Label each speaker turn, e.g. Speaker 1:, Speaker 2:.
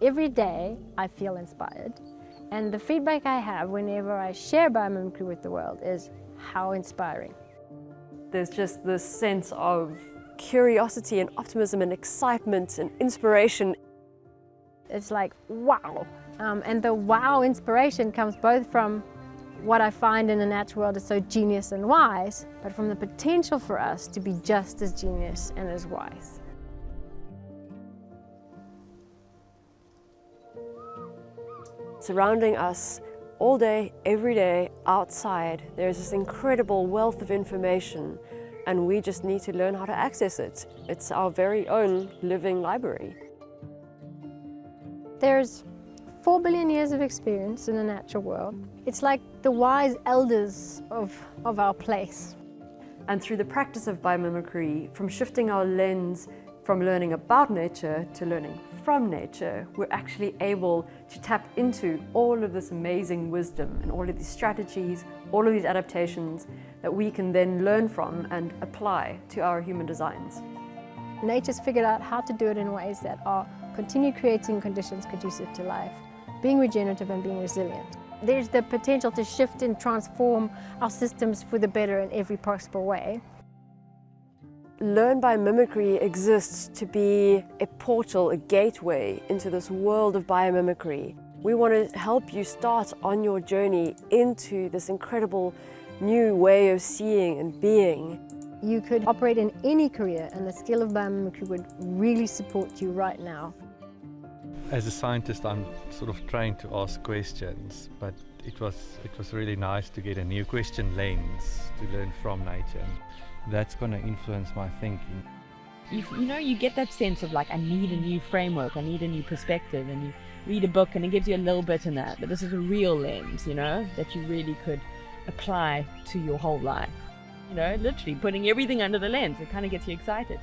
Speaker 1: Every day I feel inspired and the feedback I have whenever I share biomimicry with the world is how inspiring.
Speaker 2: There's just this sense of curiosity and optimism and excitement and inspiration.
Speaker 1: It's like, wow. Um, and the wow inspiration comes both from what I find in the natural world is so genius and wise, but from the potential for us to be just as genius and as wise.
Speaker 2: Surrounding us all day, every day, outside, there's this incredible wealth of information and we just need to learn how to access it. It's our very own living library.
Speaker 1: There's four billion years of experience in the natural world. It's like the wise elders of, of our place.
Speaker 2: And through the practice of biomimicry, from shifting our lens from learning about nature to learning from nature, we're actually able to tap into all of this amazing wisdom and all of these strategies, all of these adaptations that we can then learn from and apply to our human designs.
Speaker 1: Nature's figured out how to do it in ways that are continue creating conditions conducive to life, being regenerative and being resilient. There's the potential to shift and transform our systems for the better in every possible way.
Speaker 2: Learn Biomimicry exists to be a portal, a gateway into this world of biomimicry. We want to help you start on your journey into this incredible new way of seeing and being.
Speaker 1: You could operate in any career and the skill of biomimicry would really support you right now.
Speaker 3: As a scientist, I'm sort of trained to ask questions, but it was, it was really nice to get a new question lens to learn from nature that's going to influence my thinking.
Speaker 4: You, you know, you get that sense of like, I need a new framework, I need a new perspective, and you read a book and it gives you a little bit in that, but this is a real lens, you know, that you really could apply to your whole life. You know, literally putting everything under the lens, it kind of gets you excited.